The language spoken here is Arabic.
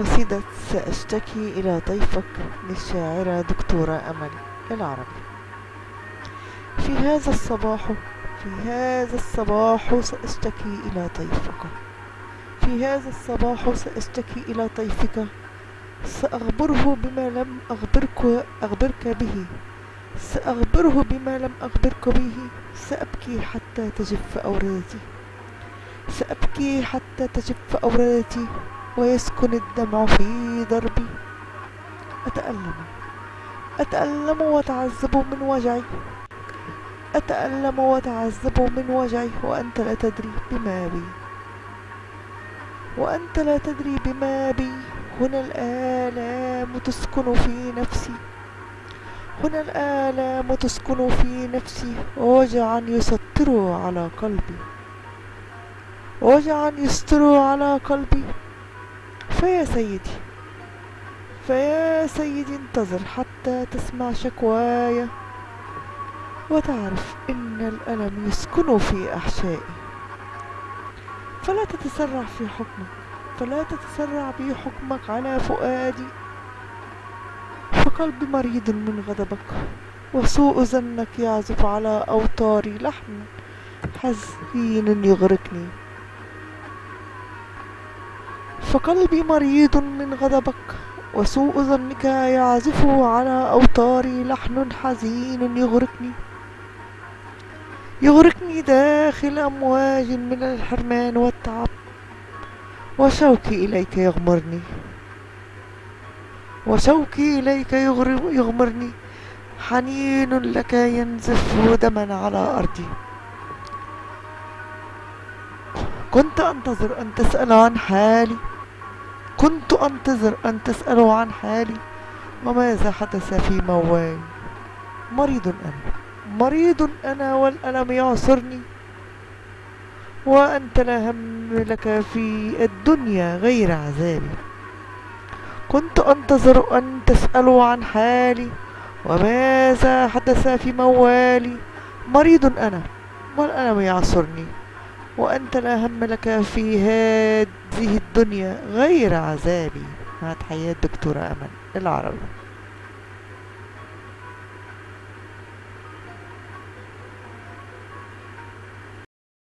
قصيدة سأشتكي إلى ضيفك للشاعرة دكتورة أمل العربي. في هذا الصباح في هذا الصباح سأشتكي إلى ضيفك. في هذا الصباح سأشتكي إلى طيفك سأخبره بما لم أخبرك أخبرك به. سأخبره بما لم أخبرك به. سأبكي حتى تجف أوردتي سأبكي حتى تجف أوردتي ويسكن الدمع في دربي. أتألم أتألم وأتعذب من وجعي. أتألم وأتعذب من وجعي. وأنت لا تدري بما بي. وأنت لا تدري بما بي. هنا الآلام تسكن في نفسي. هنا الآلام تسكن في نفسي. ووجعا يسطر على قلبي. وجعا يستر على قلبي. فيا سيدي فيا سيدي انتظر حتى تسمع شكواي وتعرف إن الألم يسكن في احشائي فلا تتسرع في حكمك فلا تتسرع بي حكمك على فؤادي. فقلبي مريض من غضبك وسوء ظنك يعزف على اوتاري لحن حزين يغرقني. فقلبي مريض من غضبك وسوء ظنك يعزف على أوتاري لحن حزين يغرقني. يغرقني داخل أمواج من الحرمان والتعب وشوقي إليك يغمرني. وشوقي إليك يغمرني. حنين لك ينزف دما على أرضي. كنت أنتظر أن تسأل عن حالي. كنت أنتظر أن تسألوا عن حالي وماذا حدث في موالي مريض أنا مريض أنا والألم يعصرني. وأنت لا هم لك في الدنيا غير عذابي. كنت أنتظر أن تسألوا عن حالي وماذا حدث في موالي؟ مريض أنا والألم يعصرني. وأنت لا هم لك في هذه الدنيا غير عذابي. مع تحيات دكتورة أمل العربي.